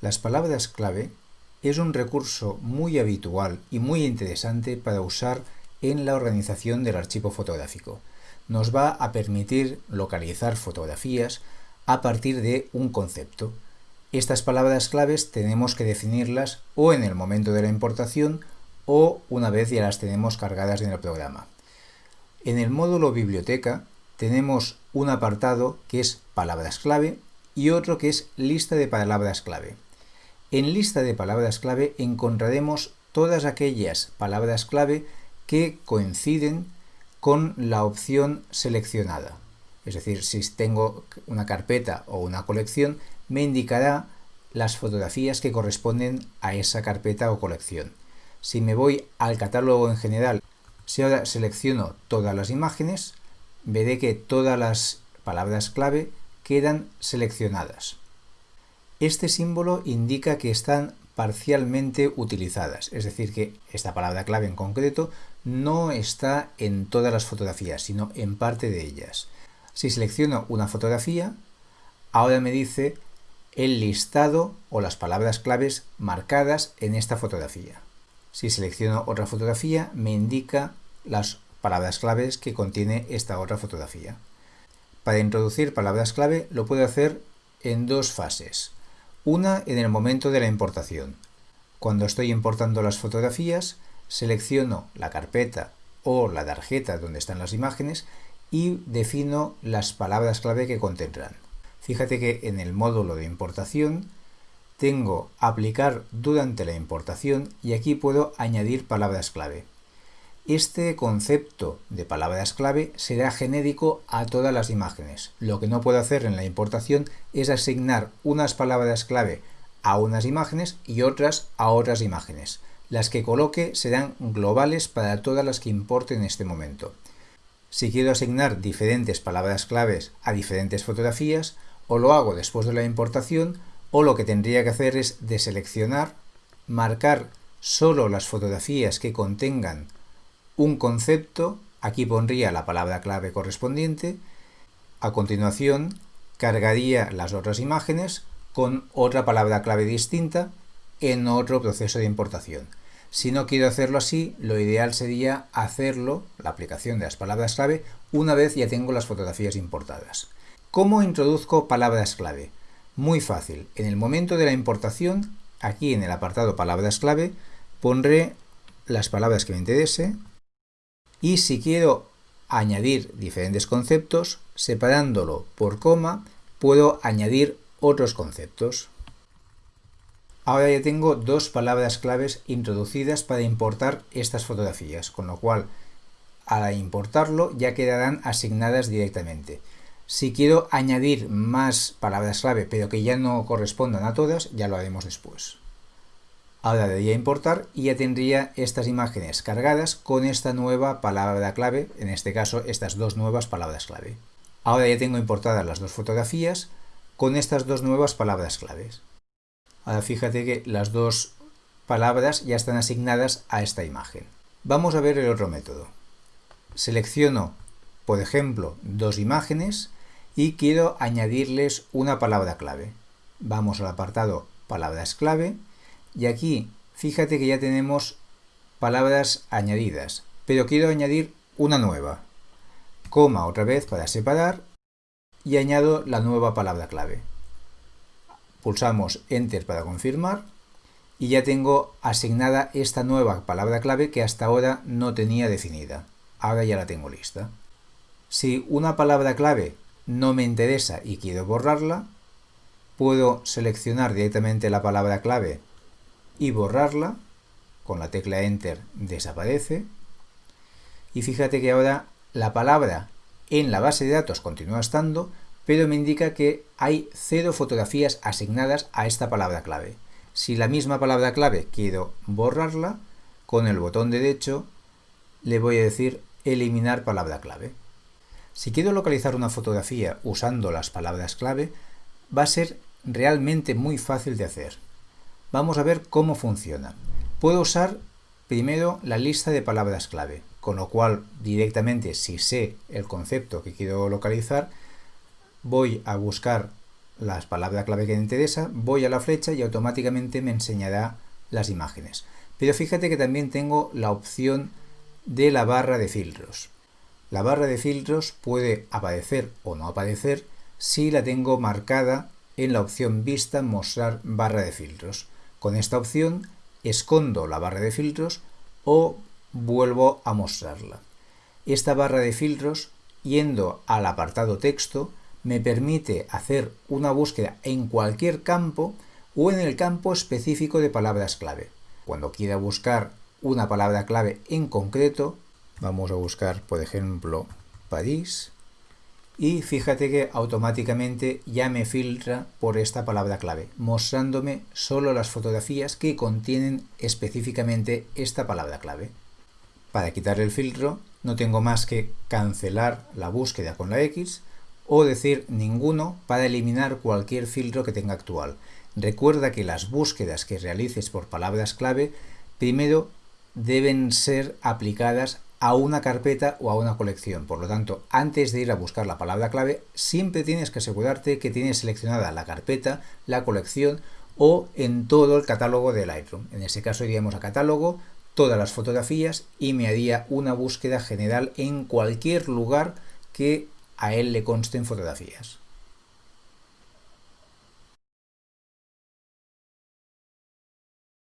Las palabras clave es un recurso muy habitual y muy interesante para usar en la organización del archivo fotográfico. Nos va a permitir localizar fotografías a partir de un concepto. Estas palabras claves tenemos que definirlas o en el momento de la importación o una vez ya las tenemos cargadas en el programa. En el módulo biblioteca tenemos un apartado que es palabras clave y otro que es lista de palabras clave. En lista de palabras clave encontraremos todas aquellas palabras clave que coinciden con la opción seleccionada. Es decir, si tengo una carpeta o una colección, me indicará las fotografías que corresponden a esa carpeta o colección. Si me voy al catálogo en general, si ahora selecciono todas las imágenes, veré que todas las palabras clave quedan seleccionadas. Este símbolo indica que están parcialmente utilizadas, es decir, que esta palabra clave en concreto no está en todas las fotografías, sino en parte de ellas. Si selecciono una fotografía, ahora me dice el listado o las palabras claves marcadas en esta fotografía. Si selecciono otra fotografía, me indica las palabras claves que contiene esta otra fotografía. Para introducir palabras clave lo puedo hacer en dos fases. Una en el momento de la importación. Cuando estoy importando las fotografías, selecciono la carpeta o la tarjeta donde están las imágenes y defino las palabras clave que contendrán. Fíjate que en el módulo de importación tengo aplicar durante la importación y aquí puedo añadir palabras clave. Este concepto de palabras clave será genérico a todas las imágenes. Lo que no puedo hacer en la importación es asignar unas palabras clave a unas imágenes y otras a otras imágenes. Las que coloque serán globales para todas las que importe en este momento. Si quiero asignar diferentes palabras claves a diferentes fotografías, o lo hago después de la importación, o lo que tendría que hacer es deseleccionar, marcar solo las fotografías que contengan un concepto, aquí pondría la palabra clave correspondiente, a continuación cargaría las otras imágenes con otra palabra clave distinta en otro proceso de importación. Si no quiero hacerlo así, lo ideal sería hacerlo, la aplicación de las palabras clave, una vez ya tengo las fotografías importadas. ¿Cómo introduzco palabras clave? Muy fácil. En el momento de la importación, aquí en el apartado palabras clave, pondré las palabras que me interese, y si quiero añadir diferentes conceptos, separándolo por coma, puedo añadir otros conceptos. Ahora ya tengo dos palabras claves introducidas para importar estas fotografías, con lo cual al importarlo ya quedarán asignadas directamente. Si quiero añadir más palabras clave pero que ya no correspondan a todas, ya lo haremos después. Ahora debería importar y ya tendría estas imágenes cargadas con esta nueva palabra clave, en este caso estas dos nuevas palabras clave. Ahora ya tengo importadas las dos fotografías con estas dos nuevas palabras claves. Ahora fíjate que las dos palabras ya están asignadas a esta imagen. Vamos a ver el otro método. Selecciono, por ejemplo, dos imágenes y quiero añadirles una palabra clave. Vamos al apartado palabras clave y aquí, fíjate que ya tenemos palabras añadidas, pero quiero añadir una nueva. Coma otra vez para separar y añado la nueva palabra clave. Pulsamos Enter para confirmar y ya tengo asignada esta nueva palabra clave que hasta ahora no tenía definida. Ahora ya la tengo lista. Si una palabra clave no me interesa y quiero borrarla, puedo seleccionar directamente la palabra clave y borrarla, con la tecla Enter desaparece, y fíjate que ahora la palabra en la base de datos continúa estando, pero me indica que hay cero fotografías asignadas a esta palabra clave. Si la misma palabra clave quiero borrarla, con el botón derecho le voy a decir eliminar palabra clave. Si quiero localizar una fotografía usando las palabras clave, va a ser realmente muy fácil de hacer. Vamos a ver cómo funciona. Puedo usar primero la lista de palabras clave, con lo cual directamente si sé el concepto que quiero localizar, voy a buscar la palabra clave que me interesa, voy a la flecha y automáticamente me enseñará las imágenes. Pero fíjate que también tengo la opción de la barra de filtros. La barra de filtros puede aparecer o no aparecer si la tengo marcada en la opción Vista Mostrar barra de filtros. Con esta opción escondo la barra de filtros o vuelvo a mostrarla. Esta barra de filtros, yendo al apartado texto, me permite hacer una búsqueda en cualquier campo o en el campo específico de palabras clave. Cuando quiera buscar una palabra clave en concreto, vamos a buscar, por ejemplo, París, y fíjate que automáticamente ya me filtra por esta palabra clave, mostrándome solo las fotografías que contienen específicamente esta palabra clave. Para quitar el filtro no tengo más que cancelar la búsqueda con la X o decir ninguno para eliminar cualquier filtro que tenga actual. Recuerda que las búsquedas que realices por palabras clave primero deben ser aplicadas a una carpeta o a una colección. Por lo tanto, antes de ir a buscar la palabra clave, siempre tienes que asegurarte que tienes seleccionada la carpeta, la colección o en todo el catálogo de Lightroom. En este caso iríamos a catálogo, todas las fotografías y me haría una búsqueda general en cualquier lugar que a él le consten fotografías.